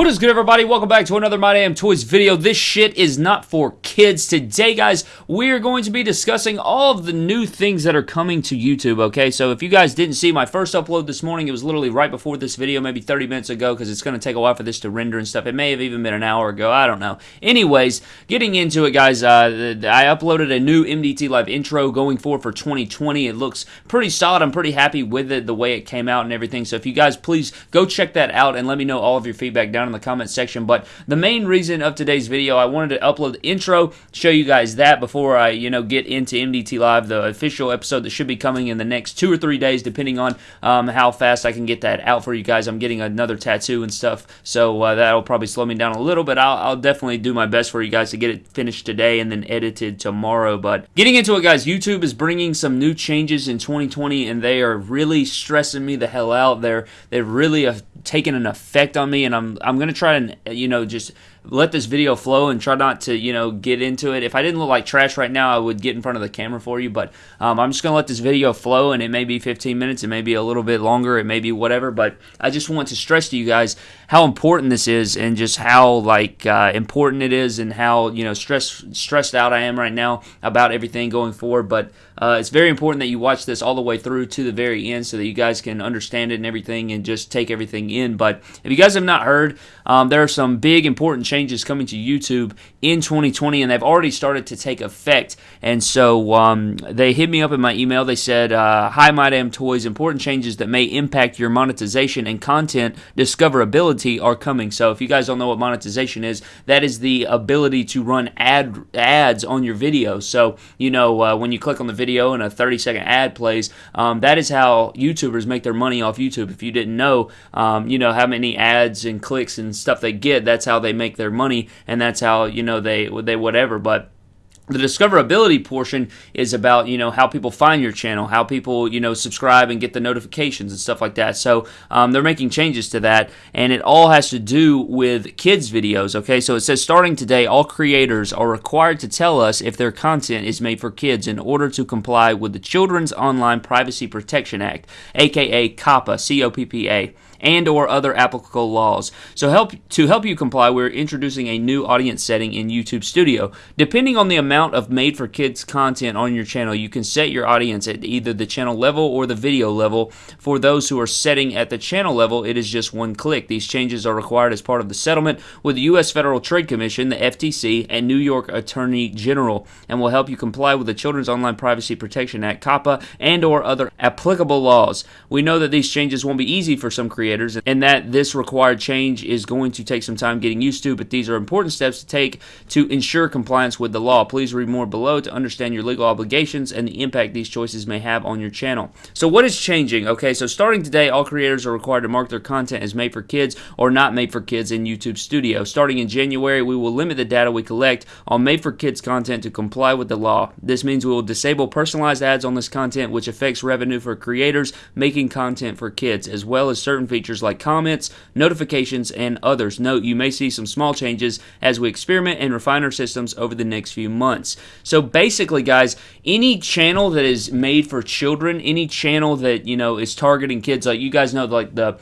What is good, everybody? Welcome back to another My Damn Toys video. This shit is not for kids. Today, guys, we are going to be discussing all of the new things that are coming to YouTube, okay? So if you guys didn't see my first upload this morning, it was literally right before this video, maybe 30 minutes ago, because it's going to take a while for this to render and stuff. It may have even been an hour ago. I don't know. Anyways, getting into it, guys, uh, I uploaded a new MDT Live intro going forward for 2020. It looks pretty solid. I'm pretty happy with it, the way it came out and everything. So if you guys please go check that out and let me know all of your feedback down in the comment section. But the main reason of today's video, I wanted to upload the intro, show you guys that before I, you know, get into MDT Live, the official episode that should be coming in the next two or three days, depending on um, how fast I can get that out for you guys. I'm getting another tattoo and stuff, so uh, that'll probably slow me down a little, but I'll, I'll definitely do my best for you guys to get it finished today and then edited tomorrow. But getting into it, guys, YouTube is bringing some new changes in 2020, and they are really stressing me the hell out. They're they're really uh, taken an effect on me, and I'm I'm gonna try and you know just let this video flow and try not to you know get into it. If I didn't look like trash right now, I would get in front of the camera for you. But um, I'm just gonna let this video flow, and it may be 15 minutes, it may be a little bit longer, it may be whatever. But I just want to stress to you guys how important this is, and just how like uh, important it is, and how you know stressed stressed out I am right now about everything going forward. But uh, it's very important that you watch this all the way through to the very end, so that you guys can understand it and everything, and just take everything in. But if you guys have not heard, um, there are some big important changes coming to YouTube in 2020, and they've already started to take effect. And so um, they hit me up in my email. They said, uh, "Hi, my damn toys. Important changes that may impact your monetization and content discoverability are coming." So if you guys don't know what monetization is, that is the ability to run ad ads on your video. So you know uh, when you click on the video and a 30 second ad plays, um, that is how YouTubers make their money off YouTube. If you didn't know, um, you know how many ads and clicks and stuff they get. That's how they make their money, and that's how you know they they whatever. But the discoverability portion is about you know how people find your channel how people you know subscribe and get the notifications and stuff like that. So um, they're making changes to that and it all has to do with kids videos okay? So it says starting today all creators are required to tell us if their content is made for kids in order to comply with the children's online privacy protection act aka COPPA c-o-p-p-a and or other applicable laws. So help to help you comply, we're introducing a new audience setting in YouTube Studio. Depending on the amount of made for kids content on your channel, you can set your audience at either the channel level or the video level. For those who are setting at the channel level, it is just one click. These changes are required as part of the settlement with the US Federal Trade Commission, the FTC, and New York Attorney General and will help you comply with the Children's Online Privacy Protection Act, COPPA, and or other applicable laws. We know that these changes won't be easy for some creators creators, and that this required change is going to take some time getting used to, but these are important steps to take to ensure compliance with the law. Please read more below to understand your legal obligations and the impact these choices may have on your channel. So, what is changing? Okay, so starting today, all creators are required to mark their content as made for kids or not made for kids in YouTube Studio. Starting in January, we will limit the data we collect on made for kids content to comply with the law. This means we will disable personalized ads on this content, which affects revenue for creators making content for kids, as well as certain features features like comments, notifications, and others. Note you may see some small changes as we experiment and refine our systems over the next few months. So basically, guys, any channel that is made for children, any channel that, you know, is targeting kids, like you guys know, like the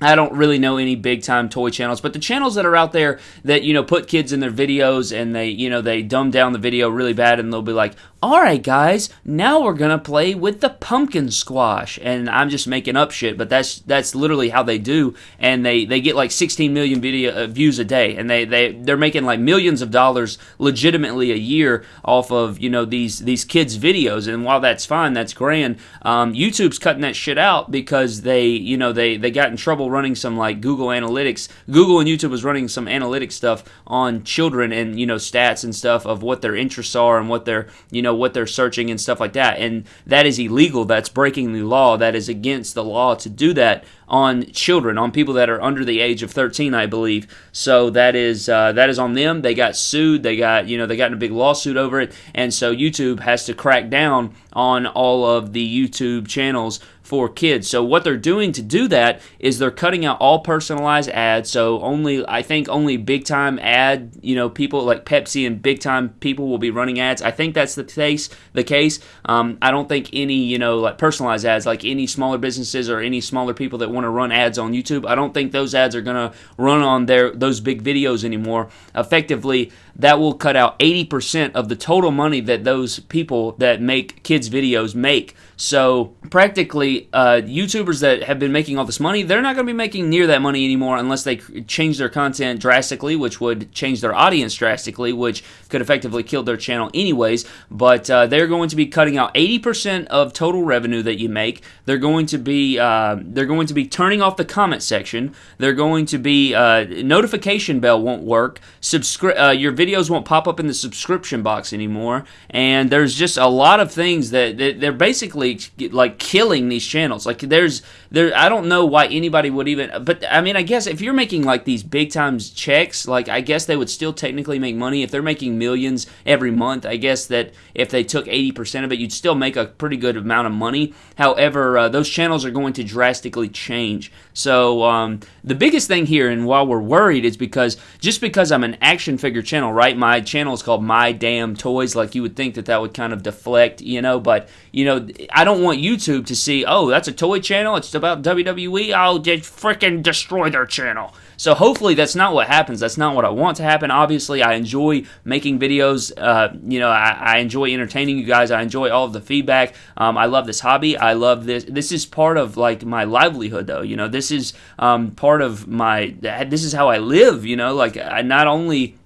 I don't really know any big time toy channels, but the channels that are out there that you know put kids in their videos and they you know they dumb down the video really bad and they'll be like, "All right, guys, now we're gonna play with the pumpkin squash," and I'm just making up shit, but that's that's literally how they do, and they they get like 16 million video uh, views a day, and they they they're making like millions of dollars legitimately a year off of you know these these kids videos, and while that's fine, that's grand, um, YouTube's cutting that shit out because they you know they they got in trouble running some like Google Analytics. Google and YouTube was running some analytics stuff on children and you know stats and stuff of what their interests are and what they're you know what they're searching and stuff like that. And that is illegal. That's breaking the law. That is against the law to do that on children, on people that are under the age of 13, I believe. So that is uh, that is on them. They got sued. They got you know they got in a big lawsuit over it, and so YouTube has to crack down on all of the YouTube channels for kids. So what they're doing to do that is they're cutting out all personalized ads. So only I think only big time ad, you know, people like Pepsi and big time people will be running ads. I think that's the case. The case. Um, I don't think any you know like personalized ads like any smaller businesses or any smaller people that want to run ads on YouTube. I don't think those ads are going to run on their those big videos anymore. Effectively, that will cut out 80% of the total money that those people that make kids videos make. So practically, uh, YouTubers that have been making all this money, they're not going to be making near that money anymore unless they change their content drastically, which would change their audience drastically, which could effectively kill their channel anyways. But uh, they're going to be cutting out 80% of total revenue that you make. They're going to be uh, they're going to be turning off the comment section. They're going to be uh, notification bell won't work. Subscri- uh, your videos won't pop up in the subscription box anymore. And there's just a lot of things that, that they're basically like killing these channels. Like there's there I don't know why anybody would even but I mean I guess if you're making like these big times checks, like I guess they would still technically make money if they're making millions every month. I guess that if they took 80% of it, you'd still make a pretty good amount of money. However, uh, those channels are going to drastically change. So um, the biggest thing here, and while we're worried, is because just because I'm an action figure channel, right? My channel is called My Damn Toys. Like you would think that that would kind of deflect, you know. But you know, I don't want YouTube to see, oh, that's a toy channel. It's about WWE. I'll just freaking destroy their channel. So hopefully that's not what happens. That's not what I want to happen. Obviously, I enjoy making videos. Uh, you know, I, I, enjoy entertaining you guys. I enjoy all of the feedback. Um, I love this hobby. I love this. This is part of like my livelihood, though. You know, this is um, part of my. This is how I live. You know, like I not only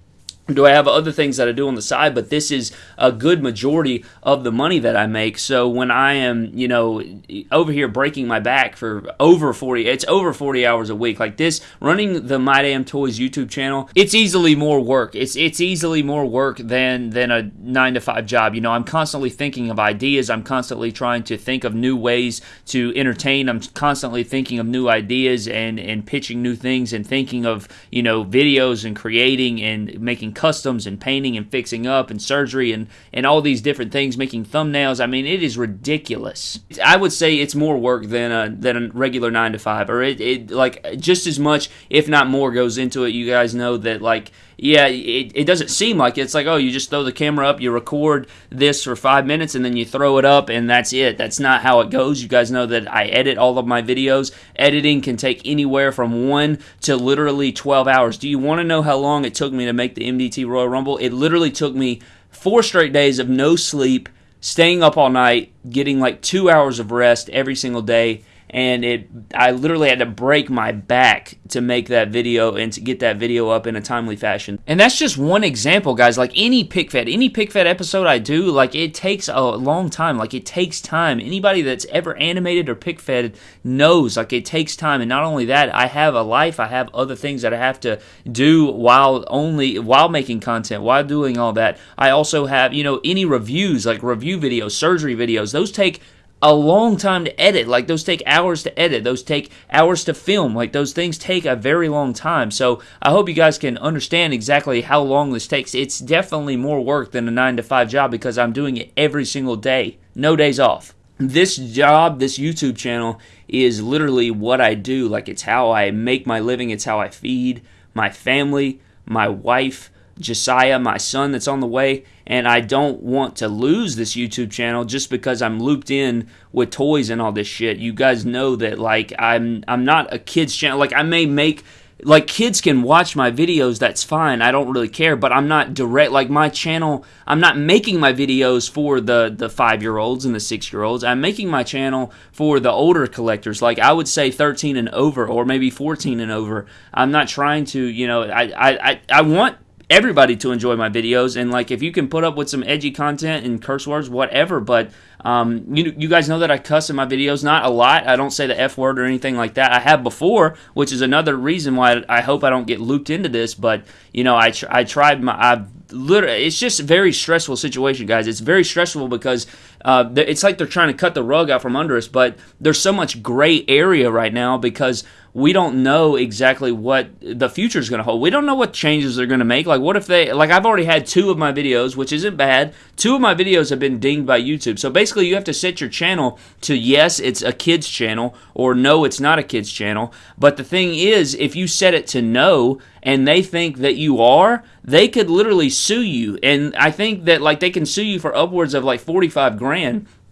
do I have other things that I do on the side, but this is a good majority of the money that I make. So when I am, you know, over here breaking my back for over 40, it's over 40 hours a week. Like this, running the My Damn Toys YouTube channel, it's easily more work. It's it's easily more work than than a 9 to 5 job. You know, I'm constantly thinking of ideas. I'm constantly trying to think of new ways to entertain. I'm constantly thinking of new ideas and and pitching new things and thinking of, you know, videos and creating and making customs and painting and fixing up and surgery and, and all these different things, making thumbnails. I mean, it is ridiculous. I would say it's more work than a, than a regular nine to five, or it, it like just as much, if not more, goes into it. You guys know that like yeah, it, it doesn't seem like it. it's like, oh, you just throw the camera up, you record this for five minutes, and then you throw it up, and that's it. That's not how it goes. You guys know that I edit all of my videos. Editing can take anywhere from one to literally 12 hours. Do you want to know how long it took me to make the MDT Royal Rumble? It literally took me four straight days of no sleep, staying up all night, getting like two hours of rest every single day and it I literally had to break my back to make that video and to get that video up in a timely fashion. And that's just one example, guys. Like any pic fed, any pic fed episode I do, like it takes a long time. Like it takes time. Anybody that's ever animated or pic fed knows like it takes time. And not only that, I have a life. I have other things that I have to do while only while making content, while doing all that. I also have, you know, any reviews, like review videos, surgery videos, those take a long time to edit. Like those take hours to edit. Those take hours to film. Like those things take a very long time. So I hope you guys can understand exactly how long this takes. It's definitely more work than a 9 to 5 job because I'm doing it every single day. No days off. This job, this YouTube channel is literally what I do. Like it's how I make my living. It's how I feed my family, my wife, Josiah, my son that's on the way, and I don't want to lose this YouTube channel just because I'm looped in with toys and all this shit. You guys know that like I'm I'm not a kids channel. Like I may make like kids can watch my videos that's fine i don't really care but i'm not direct like my channel i'm not making my videos for the the five year olds and the six year olds i'm making my channel for the older collectors like i would say 13 and over or maybe 14 and over i'm not trying to you know i i i want everybody to enjoy my videos. And like if you can put up with some edgy content and curse words whatever. But um, you, you guys know that I cuss in my videos not a lot. I don't say the F word or anything like that. I have before which is another reason why I hope I don't get looped into this. But you know I, tr- I tried my I've literally it's just a very stressful situation guys. It's very stressful because uh, it's like they're trying to cut the rug out from under us but there's so much gray area right now because we don't know exactly what the future is going to hold. We don't know what changes they're going to make. Like, what if they, like, I've already had two of my videos, which isn't bad. Two of my videos have been dinged by YouTube. So basically, you have to set your channel to yes, it's a kid's channel, or no, it's not a kid's channel. But the thing is, if you set it to no, and they think that you are, they could literally sue you. And I think that, like, they can sue you for upwards of like 45 grand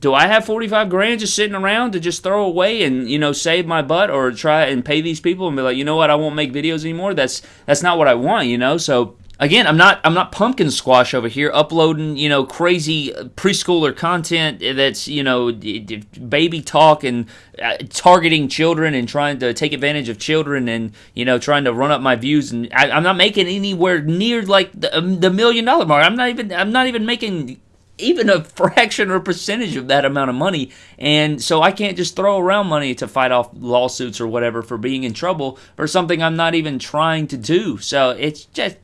do I have 45 grand just sitting around to just throw away and, you know, save my butt or try and pay these people and be like, you know what, I won't make videos anymore? That's that's not what I want, you know? So again, I'm not I'm not pumpkin squash over here uploading you know crazy preschooler content that's you know baby talk and uh, targeting children and trying to take advantage of children and you know trying to run up my views and I, am not making anywhere near like the, um, the million dollar mark. I'm not even I'm not even making even a fraction or percentage of that amount of money. And so I can't just throw around money to fight off lawsuits or whatever for being in trouble for something I'm not even trying to do. So it's just,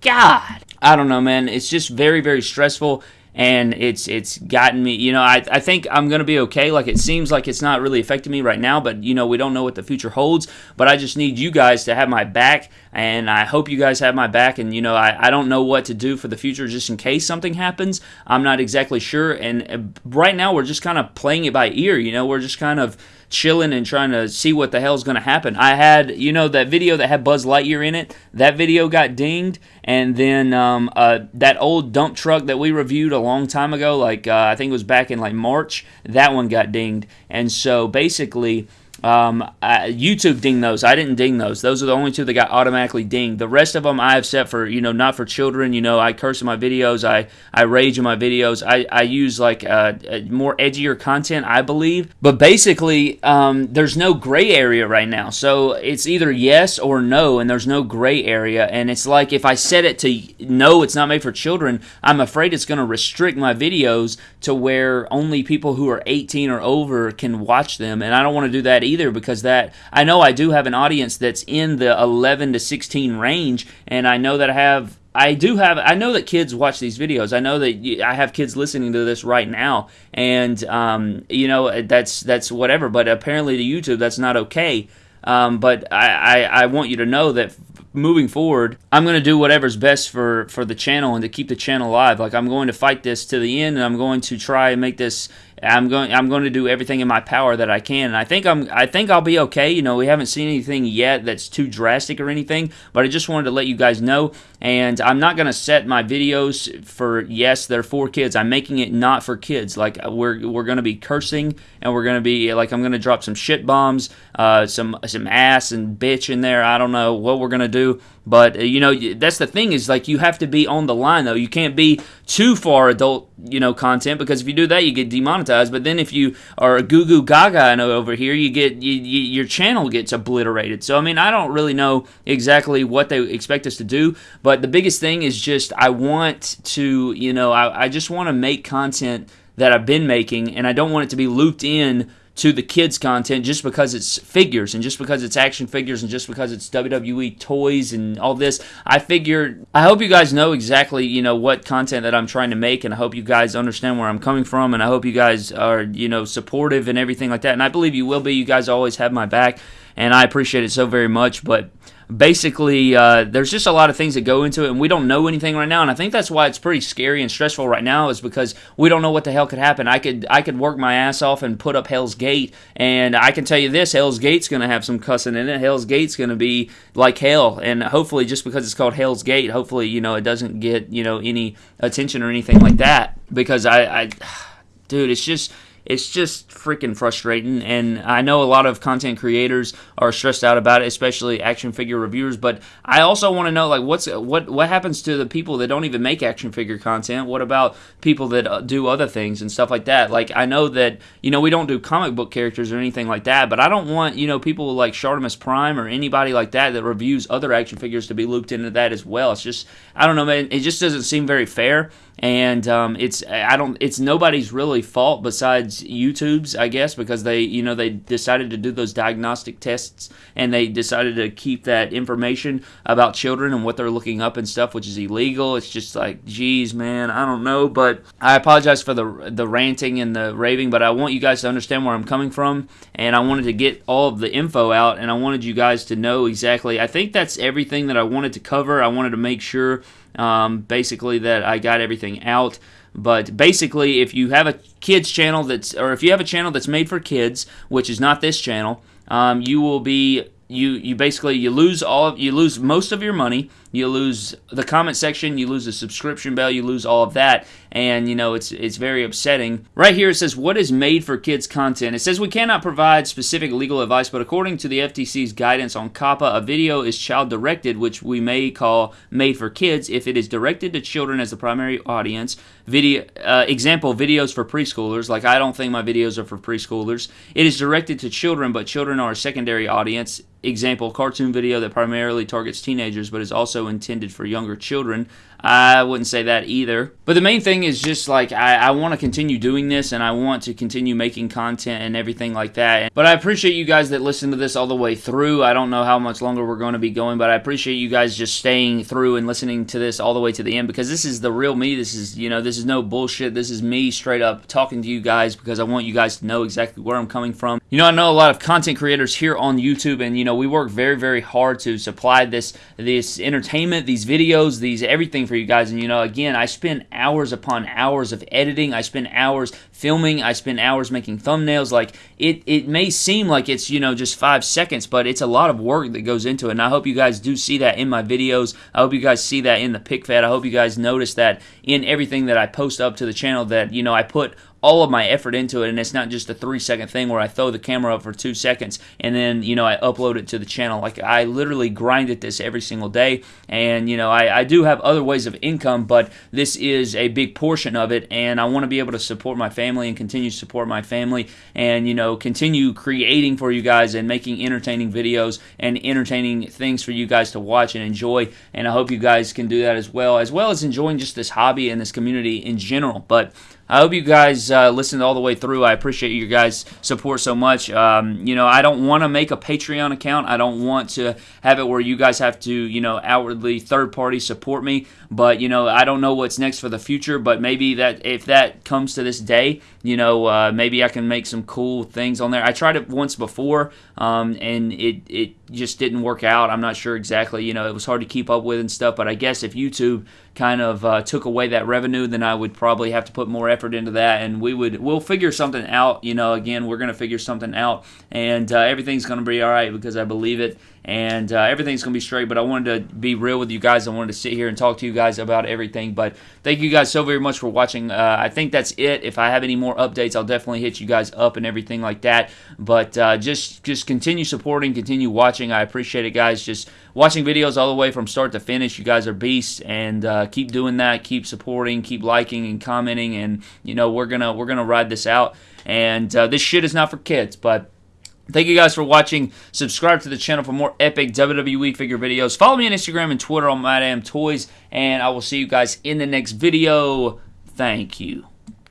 God. I don't know, man. It's just very, very stressful and it's it's gotten me you know I, I think i'm going to be okay. Like it seems like it's not really affecting me right now but you know we don't know what the future holds. But i just need you guys to have my back and i hope you guys have my back. And you know i, I don't know what to do for the future just in case something happens. I'm not exactly sure. And uh, right now we're just kind of playing it by ear you know? We're just kind of chilling and trying to see what the hell's going to happen. I had, you know, that video that had Buzz Lightyear in it. That video got dinged, and then um, uh, that old dump truck that we reviewed a long time ago, like uh, I think it was back in like March, that one got dinged. And so basically, um, I, YouTube dinged those. I didn't ding those. Those are the only two that got automatically dinged. The rest of them I have set for, you know, not for children. You know, I curse in my videos. I, I rage in my videos. I, I use like uh, more edgier content, I believe. But basically, um, there's no gray area right now. So it's either yes or no, and there's no gray area. And it's like if I set it to no, it's not made for children, I'm afraid it's going to restrict my videos to where only people who are 18 or over can watch them. And I don't want to do that because that I know I do have an audience that's in the 11 to 16 range, and I know that I have I do have I know that kids watch these videos. I know that I have kids listening to this right now, and um, you know that's that's whatever. But apparently to YouTube that's not okay. Um, but I, I, I want you to know that moving forward, I'm going to do whatever's best for for the channel and to keep the channel alive. Like I'm going to fight this to the end, and I'm going to try and make this I'm going I'm going to do everything in my power that I can. And I think I'm I think I'll be okay. You know, we haven't seen anything yet that's too drastic or anything, but I just wanted to let you guys know and I'm not going to set my videos for yes, they're for kids. I'm making it not for kids. Like we're we're going to be cursing and we're going to be like I'm going to drop some shit bombs, uh, some some ass and bitch in there. I don't know what we're going to do, but uh, you know that's the thing is like you have to be on the line though. You can't be too far adult you know content because if you do that you get demonetized. But then if you are goo goo gaga know over here, you get you, you, your channel gets obliterated. So I mean I don't really know exactly what they expect us to do, but the biggest thing is just I want to you know I, I just want to make content that I've been making, and I don't want it to be looped in to the kids content just because it's figures and just because it's action figures and just because it's WWE toys and all this. I figured I hope you guys know exactly, you know, what content that I'm trying to make and I hope you guys understand where I'm coming from and I hope you guys are, you know, supportive and everything like that. And I believe you will be. You guys always have my back and I appreciate it so very much, but basically uh, there's just a lot of things that go into it and we don't know anything right now and i think that's why it's pretty scary and stressful right now is because we don't know what the hell could happen. I could i could work my ass off and put up hell's gate and i can tell you this hell's gate's going to have some cussing in it. Hell's gate's going to be like hell and hopefully just because it's called hell's gate hopefully you know it doesn't get you know any attention or anything like that because i i dude it's just it's just freaking frustrating. And I know a lot of content creators are stressed out about it, especially action figure reviewers. But I also want to know, like, what's what what happens to the people that don't even make action figure content? What about people that uh, do other things and stuff like that? Like, I know that you know we don't do comic book characters or anything like that, but I don't want you know people like Shartimus Prime or anybody like that that reviews other action figures to be looped into that as well. It's just I don't know, man. It just doesn't seem very fair and um, it's I don't it's nobody's really fault besides YouTube's I guess because they you know they decided to do those diagnostic tests and they decided to keep that information about children and what they're looking up and stuff which is illegal. It's just like geez man I don't know. But I apologize for the the ranting and the raving but I want you guys to understand where I'm coming from. And I wanted to get all of the info out and I wanted you guys to know exactly I think that's everything that I wanted to cover. I wanted to make sure um, basically, that I got everything out. But basically, if you have a kids channel that's, or if you have a channel that's made for kids, which is not this channel, um, you will be you you basically you lose all you lose most of your money you lose the comment section, you lose the subscription bell, you lose all of that, and you know it's it's very upsetting. Right here it says what is made for kids content. It says we cannot provide specific legal advice, but according to the FTC's guidance on COPPA, a video is child directed, which we may call made for kids if it is directed to children as the primary audience. Video uh, example videos for preschoolers. Like I don't think my videos are for preschoolers. It is directed to children, but children are a secondary audience example cartoon video that primarily targets teenagers but is also intended for younger children I wouldn't say that either. But the main thing is just like I, I want to continue doing this and I want to continue making content and everything like that. But I appreciate you guys that listen to this all the way through. I don't know how much longer we're going to be going, but I appreciate you guys just staying through and listening to this all the way to the end because this is the real me. This is, you know, this is no bullshit. This is me straight up talking to you guys because I want you guys to know exactly where I'm coming from. You know, I know a lot of content creators here on YouTube and, you know, we work very, very hard to supply this, this entertainment, these videos, these everything for you guys. And you know, again, I spend hours upon hours of editing. I spend hours filming. I spend hours making thumbnails. Like it, it may seem like it's you know just five seconds, but it's a lot of work that goes into it. And I hope you guys do see that in my videos. I hope you guys see that in the pic fed. I hope you guys notice that in everything that I post up to the channel. That you know I put all of my effort into it and it's not just a three second thing where I throw the camera up for two seconds and then you know I upload it to the channel. Like I literally grind at this every single day and you know I, I do have other ways of income but this is a big portion of it and I want to be able to support my family and continue to support my family and you know continue creating for you guys and making entertaining videos and entertaining things for you guys to watch and enjoy and I hope you guys can do that as well as well as enjoying just this hobby and this community in general. But I hope you guys uh, listened all the way through. I appreciate you guys' support so much. Um, you know, I don't want to make a Patreon account. I don't want to have it where you guys have to, you know, outwardly third party support me. But you know, I don't know what's next for the future. But maybe that if that comes to this day, you know, uh, maybe I can make some cool things on there. I tried it once before, um, and it it just didn't work out. I'm not sure exactly. You know, it was hard to keep up with and stuff. But I guess if YouTube kind of uh, took away that revenue, then I would probably have to put more effort into that, and we would we'll figure something out. You know, again, we're gonna figure something out, and uh, everything's gonna be all right because I believe it, and uh, everything's gonna be straight. But I wanted to be real with you guys. I wanted to sit here and talk to you guys about everything. But thank you guys so very much for watching. Uh, I think that's it. If I have any more updates, I'll definitely hit you guys up and everything like that. But uh, just just continue supporting, continue watching. I appreciate it, guys. Just watching videos all the way from start to finish. You guys are beasts, and uh, keep doing that. Keep supporting, keep liking and commenting, and you know we're gonna we're gonna ride this out. And uh, this shit is not for kids, but. Thank you guys for watching. Subscribe to the channel for more epic WWE figure videos. Follow me on Instagram and Twitter on MyDamnToys, and I will see you guys in the next video. Thank you.